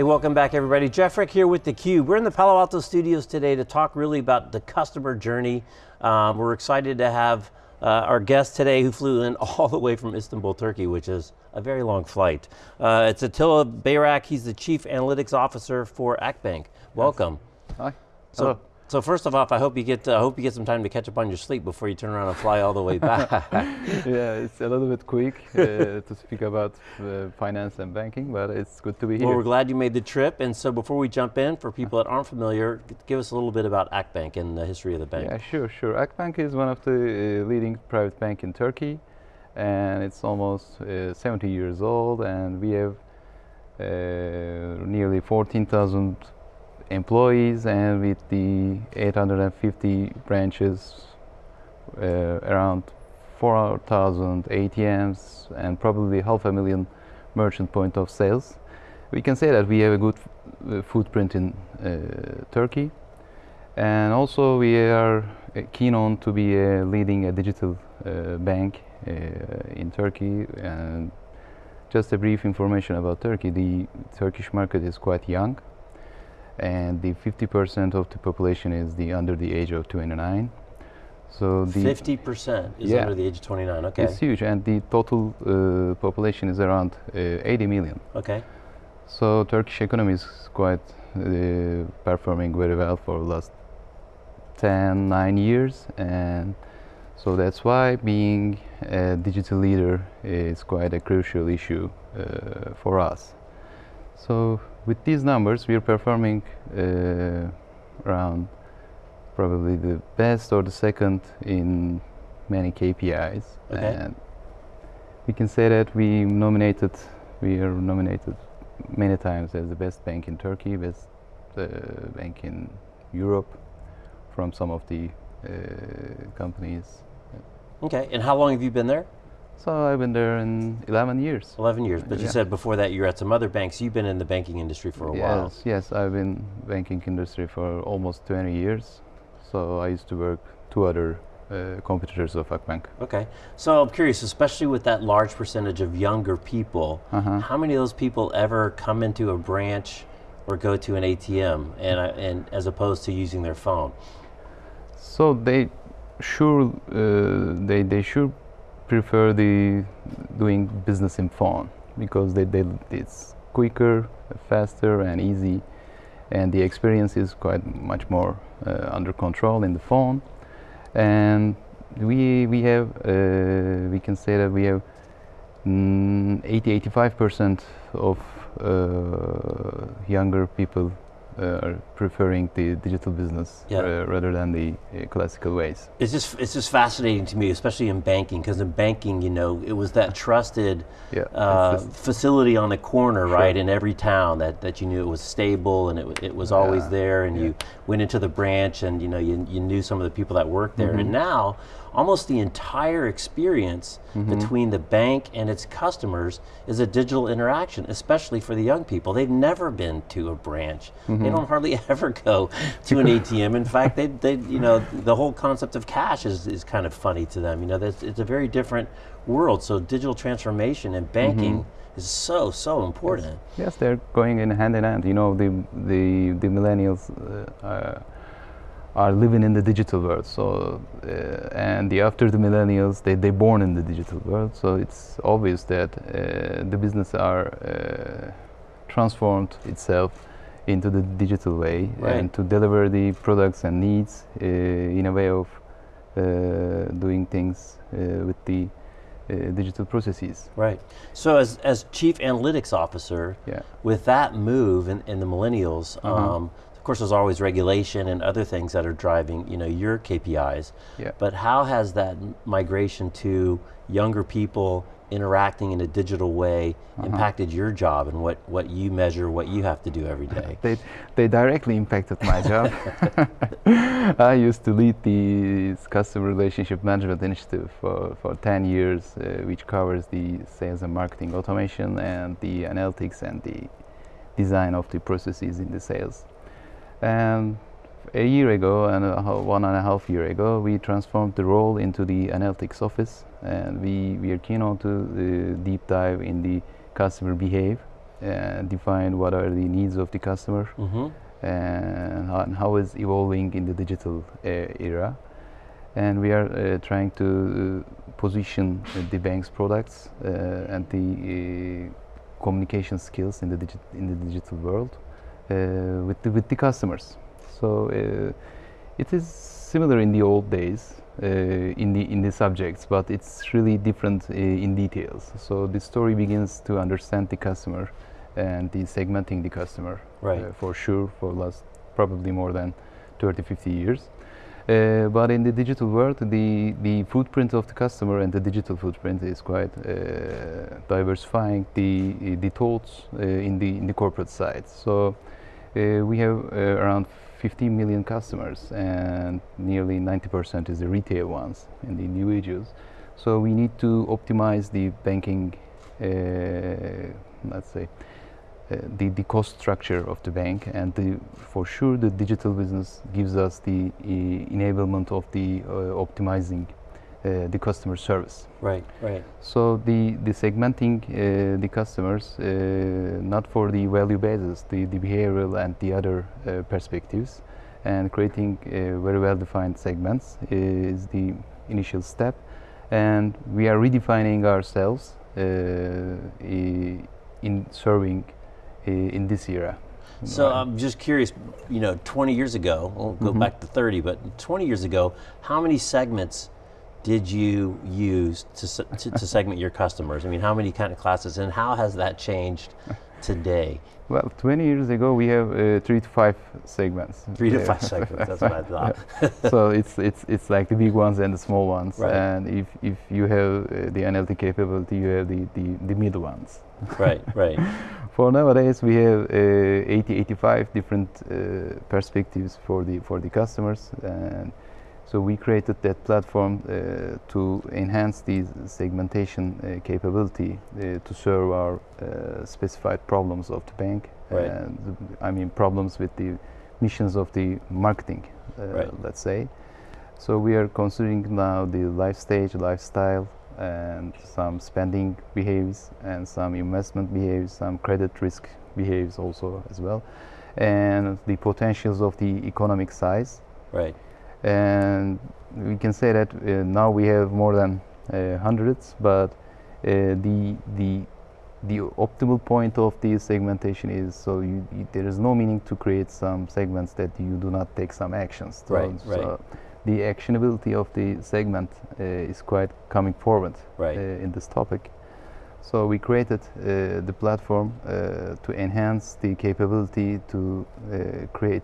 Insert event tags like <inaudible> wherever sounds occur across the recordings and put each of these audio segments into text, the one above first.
Hey, welcome back everybody. Jeff Frick here with theCUBE. We're in the Palo Alto studios today to talk really about the customer journey. Um, we're excited to have uh, our guest today who flew in <laughs> all the way from Istanbul, Turkey, which is a very long flight. Uh, it's Attila Bayrak, he's the Chief Analytics Officer for Akbank. Welcome. Hi. So, Hello. So first of all, I hope you get uh, I hope you get some time to catch up on your sleep before you turn around and fly all the way back. <laughs> yeah, it's a little bit quick uh, <laughs> to speak about uh, finance and banking, but it's good to be here. Well, we're glad you made the trip. And so before we jump in, for people that aren't familiar, give us a little bit about Akbank and the history of the bank. Yeah, sure, sure. Akbank is one of the uh, leading private bank in Turkey, and it's almost uh, 70 years old, and we have uh, nearly 14,000 employees and with the 850 branches, uh, around 4,000 ATMs and probably half a million merchant point of sales. We can say that we have a good uh, footprint in uh, Turkey and also we are uh, keen on to be leading a digital bank in Turkey and just a brief information about Turkey. The Turkish market is quite young and the 50% of the population is the under the age of 29. So the 50% is yeah, under the age of 29. Okay, it's huge, and the total uh, population is around uh, 80 million. Okay. So Turkish economy is quite uh, performing very well for the last 10, 9 years, and so that's why being a digital leader is quite a crucial issue uh, for us. So with these numbers, we are performing uh, around probably the best or the second in many KPIs. Okay. And we can say that we nominated, we are nominated many times as the best bank in Turkey, best uh, bank in Europe from some of the uh, companies. Okay, and how long have you been there? So I've been there in 11 years. 11 years, but yeah. you said before that you're at some other banks. You've been in the banking industry for a yes, while. Yes, yes, I've been banking industry for almost 20 years. So I used to work two other uh, competitors of Akbank. Okay, so I'm curious, especially with that large percentage of younger people, uh -huh. how many of those people ever come into a branch or go to an ATM and, uh, and as opposed to using their phone? So they sure, uh, they, they sure prefer the doing business in phone because they, they, it's quicker, faster and easy. And the experience is quite much more uh, under control in the phone. And we we have uh, we can say that we have mm, 80 85 percent of uh, younger people are preferring the digital business yeah. uh, rather than the uh, classical ways. It's just it's just fascinating to me, especially in banking, because in banking, you know, it was that trusted yeah, uh, facility on the corner, sure. right, in every town that, that you knew it was stable and it, it was always there, and you went into the branch and you know you, you knew some of the people that worked there, mm -hmm. and now almost the entire experience mm -hmm. between the bank and its customers is a digital interaction, especially for the young people. They've never been to a branch. Mm -hmm. They mm-hmm. don't hardly <laughs> ever go to an ATM. In fact, they, they, you know, the whole concept of cash is, is kind of funny to them. You know, it's a very different world. So digital transformation and banking mm -hmm. is so so important. Yes. yes. they're going in hand in hand. You know, the the the millennials. Uh, uh, are living in the digital world. So, uh, and the after the millennials, they they born in the digital world. So it's obvious that uh, the business are uh, transformed itself into the digital way right. and to deliver the products and needs uh, in a way of uh, doing things uh, with the digital processes. Right. So as, as chief analytics officer, yeah. with that move in, in the millennials, -huh. um, of course, there's always regulation and other things that are driving, you know, your KPIs. Yeah. But how has that migration to younger people interacting in a digital way uh -huh. impacted your job and what, what you measure, what you have to do every day? <laughs> they, they directly impacted my job. <laughs> <laughs> I used to lead the customer relationship management initiative for, for 10 years, uh, which covers the sales and marketing automation and the analytics and the design of the processes in the sales. And a year ago and a, one and a half year ago, we transformed the role into the analytics office, and we, we are keen on to uh, deep dive in the customer behavior and define what are the needs of the customer Mm-hmm. and how, and how is evolving in the digital uh, era. And we are uh, trying to uh, position uh, the bank's products uh, and the uh, communication skills in the, digi- in the digital world with, the, with the customers. So uh, it is similar in the old days uh, in the in the subjects, but it's really different uh, in details. So the story begins to understand the customer and the segmenting the customer Right. uh, for sure for last probably more than 30 50 years uh, but in the digital world the the footprint of the customer and the digital footprint is quite uh, diversifying the the thoughts uh, in the in the corporate side so uh, we have uh, around 15 million customers and nearly 90% is the retail ones and the individuals. So we need to optimize the banking uh, let's say uh, the, the cost structure of the bank and the, for sure the digital business gives us the uh, enablement of the uh, optimizing uh, the customer service Right, right. so the, the segmenting uh, the customers uh, not for the value basis the, the behavioral and the other uh, perspectives and creating uh, very well defined segments is the initial step and we are redefining ourselves uh, in serving uh, in this era So Right. I'm just curious, you know, 20 years ago, we'll go Mhm. back to 30, but 20 years ago, how many segments did you use to, to, to <laughs> segment your customers? I mean, how many kind of classes, and how has that changed today? <laughs> well 20 years ago we have uh, three to five segments Three to five segments, that's what I <laughs> thought. so it's it's it's like the big ones and the small ones Right. and if if you have uh, the NLT capability you have the the, the middle ones right, right. for nowadays we have uh, 80 85 different uh, perspectives for the for the customers and so we created that platform uh, to enhance the segmentation uh, capability uh, to serve our uh, specified problems of the bank Right. and the- I mean problems with the missions of the marketing uh, Right. let's say so we are considering now the life stage lifestyle and some spending behaviors, and some investment behaviors, some credit risk behaviors also as well and the potentials of the economic size Right. And we can say that uh, now we have more than uh, hundreds but uh, the the the optimal point of the segmentation is so you, you- there is no meaning to create some segments that you do not take some actions So- Right, right. so the actionability of the segment uh, is quite coming forward Right. uh, in this topic so we created uh, the platform uh, to enhance the capability to uh, create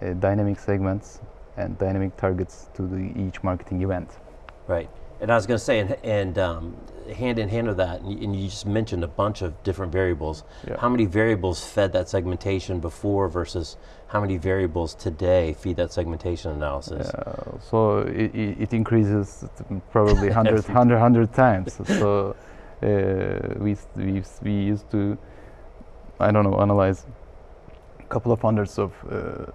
uh, dynamic segments and dynamic targets to the each marketing event. Right. And I was going to say, and, and um, hand in hand with that, and you, and you just mentioned a bunch of different variables. Yeah. How many variables fed that segmentation before versus how many variables today feed that segmentation analysis? Uh, so it, it, it increases probably <laughs> 100, 100, 100 times. <laughs> so uh, we, we, we used to, I don't know, analyze couple of hundreds of uh,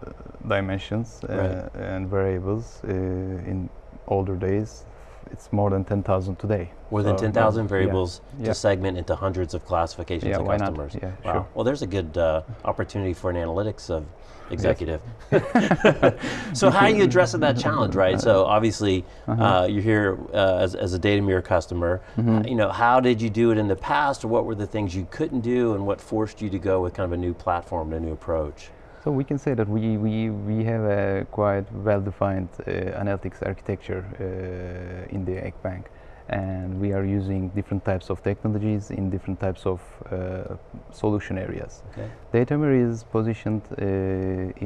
dimensions uh, Right. and variables uh, in older days. It's more than 10,000 today. More than 10,000 variables yeah. to segment into hundreds of classifications Yeah, of why not? customers. Yeah, wow. sure. Well, there's a good uh, opportunity for an analytics of executive. <laughs> <laughs> so how are you addressing that challenge, right? So obviously Uh-huh. uh, you're here uh, as, as a Datameer customer. Mm-hmm. Uh, you know, how did you do it in the past, or what were the things you couldn't do, and what forced you to go with kind of a new platform, and a new approach? So we can say that we, we, we have a quite well-defined uh, analytics architecture uh, in the Egg Bank, and we are using different types of technologies in different types of uh, solution areas. Okay. Datameer is positioned uh,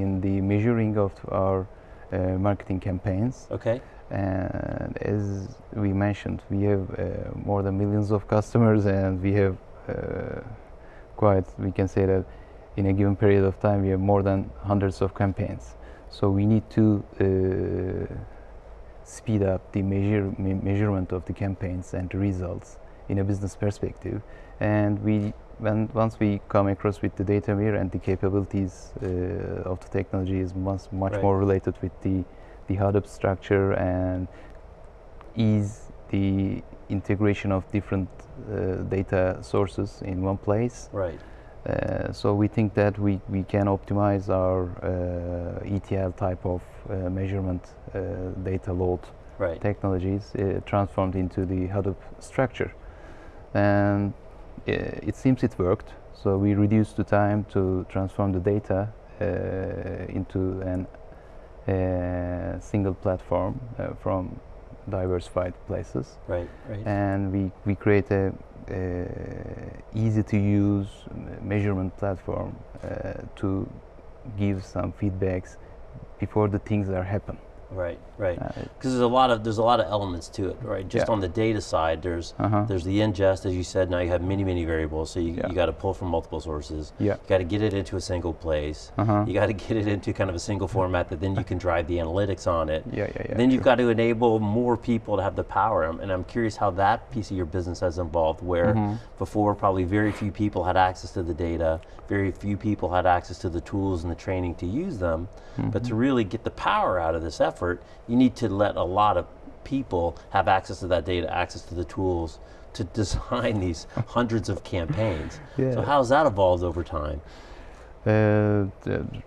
in the measuring of our uh, marketing campaigns, Okay. and as we mentioned, we have uh, more than millions of customers, and we have uh, quite, we can say that in a given period of time, we have more than hundreds of campaigns. So we need to uh, speed up the measure, me- measurement of the campaigns and the results in a business perspective. And we when once we come across with the Datameer and the capabilities uh, of the technology is much much Right. more related with the the Hadoop structure and ease the integration of different uh, data sources in one place. Right. Uh, so we think that we, we can optimize our uh, ETL type of uh, measurement uh, data load Right. technologies uh, transformed into the Hadoop structure. And uh, it seems it worked. So we reduced the time to transform the data uh, into a uh, single platform uh, from diversified places Right. Right. and we, we create a uh, easy to use measurement platform uh, to give some feedbacks before the things are happen. Right. Right. Uh, Because there's a lot of there's a lot of elements to it, right? Just Yeah. on the data side, there's uh-huh. there's the ingest, as you said. Now you have many many variables, so you, Yeah. you got to pull from multiple sources. Yeah. You got to get it into a single place. Uh-huh. You got to get it into kind of a single format that then you can drive the analytics on it. Yeah, yeah, yeah. then you've got to enable more people to have the power. And I'm curious how that piece of your business has evolved, where Mhm. before probably very few people had access to the data, very few people had access to the tools and the training to use them. But Mm-hmm. to really get the power out of this effort, you need to let a lot of people have access to that data, access to the tools to <laughs> design these hundreds of campaigns. So how's that evolved over time? Uh,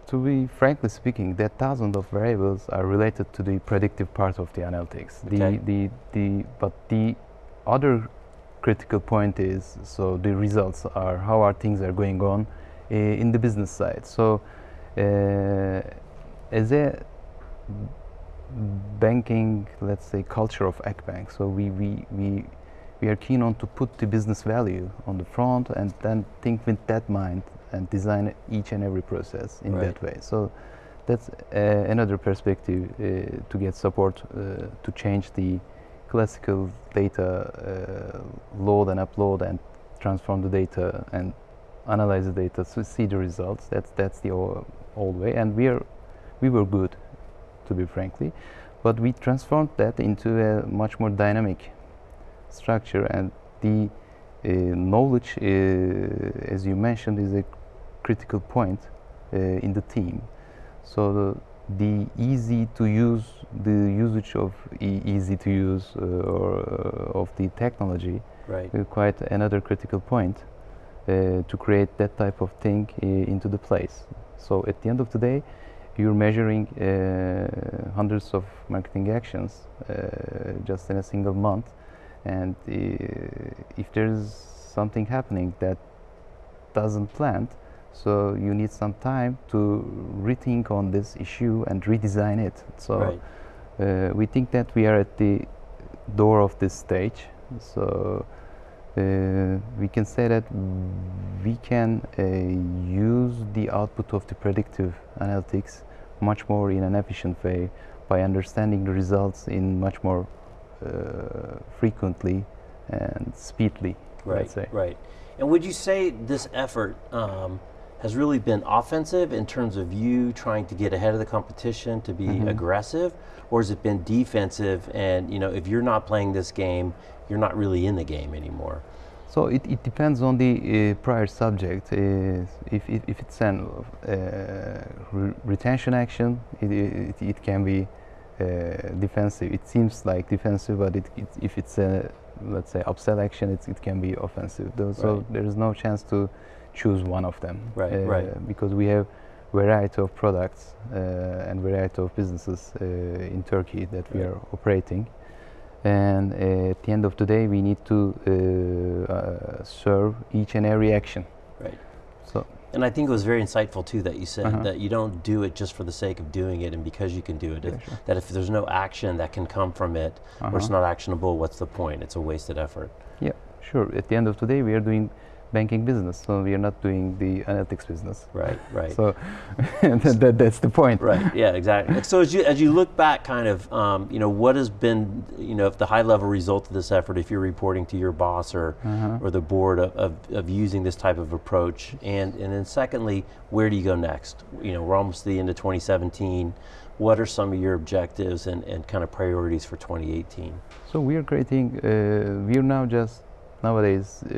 to be frankly speaking, that thousands of variables are related to the predictive part of the analytics. Okay. The, the, the, but the other critical point is so the results are how are things are going on uh, in the business side. So, uh, as a banking, let's say, culture of Akbank, so we, we, we, we are keen on to put the business value on the front and then think with that mind and design each and every process in Right. that way. So that's uh, another perspective uh, to get support uh, to change the classical data uh, load and upload and transform the data and analyze the data to see the results. That's that's the old way, and we are we were good, to be frankly, but we transformed that into a much more dynamic structure, and the uh, knowledge, uh, as you mentioned, is a critical point uh, in the team. So the, the easy to use, the usage of e- easy to use uh, or uh, of the technology Right. uh, quite another critical point uh, to create that type of thing uh, into the place. So at the end of the day, you're measuring uh, hundreds of marketing actions uh, just in a single month, and uh, if there's something happening that doesn't plan, so you need some time to rethink on this issue and redesign it. So right. uh, we think that we are at the door of this stage. So uh, we can say that we can uh, use the output of the predictive analytics much more in an efficient way by understanding the results in much more uh, frequently and speedily. Right, let's say. right. And would you say this effort um, has really been offensive in terms of you trying to get ahead of the competition to be Mhm. aggressive, or has it been defensive? And you know, if you're not playing this game, you're not really in the game anymore. So it, it depends on the uh, prior subject. Uh, if, if, if it's an uh, re- retention action, it, it, it can be uh, defensive. It seems like defensive, but it, it, if it's a let's say upsell action, it's, it can be offensive. Though, So there is no chance to choose one of them. Right, uh, right. Because we have variety of products uh, and variety of businesses uh, in Turkey that we are operating and uh, at the end of the day we need to uh, uh, serve each and every action Right. so And I think it was very insightful too that you said Uh-huh. that you don't do it just for the sake of doing it and because you can do it. Yeah, If- sure. That if there's no action that can come from it, or it's Uh-huh. not actionable, what's the point? It's a wasted effort. yeah sure at the end of the day we are doing banking business so we are not doing the analytics business Right, right. so <laughs> that, that, that's the point Right. Yeah. Exactly. So as you as you look back, kind of, um, you know, what has been, you know, if the high level result of this effort, if you're reporting to your boss or Uh-huh. or the board of, of, of using this type of approach, and and then secondly, where do you go next? You know, we're almost to the end of 2017. What are some of your objectives and, and kind of priorities for 2018? so we are creating uh, we are now just nowadays uh,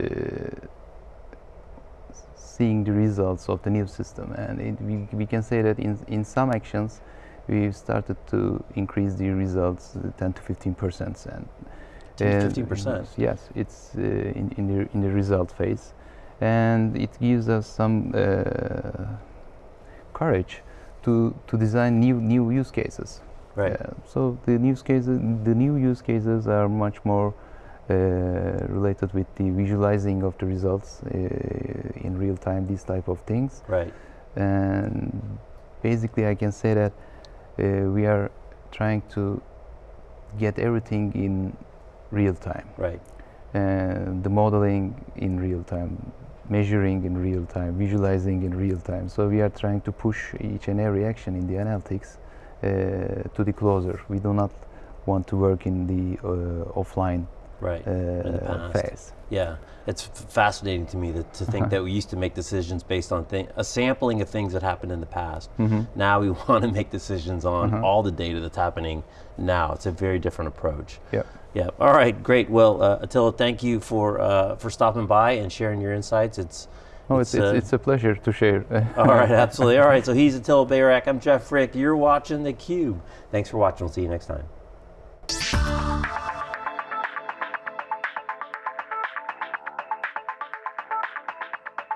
seeing the results of the new system. And it, we, we can say that in, in some actions, we've started to increase the results uh, 10 to 15 percent. And 10 to 15%? Yes, it's uh, in, in, the, in the result phase. And it gives us some uh, courage to, to design new, new use cases. Right. Uh, so the use cases, the new use cases are much more uh, related with the visualizing of the results uh, in real time. These type of things, Right. and basically, I can say that uh, we are trying to get everything in real time, Right. and the modeling in real time, measuring in real time, visualizing in real time. So we are trying to push each and every action in the analytics uh, to the closer. We do not want to work in the uh, offline Right. In the uh, past. phase. Yeah, it's fascinating to me that, to think Uh-huh. that we used to make decisions based on a sampling of things that happened in the past. Mhm. Now we <laughs> want to make decisions on Uh-huh. all the data that's happening now. It's a very different approach. Yep. Yeah. All right. Great. Well, uh, Attila, thank you for uh, for stopping by and sharing your insights. It's Oh, it's, It's, uh, it's a pleasure to share. <laughs> all right. Absolutely. All right. So he's Attila Bayrak. I'm Jeff Frick. You're watching the Cube. Thanks for watching. We'll see you next time.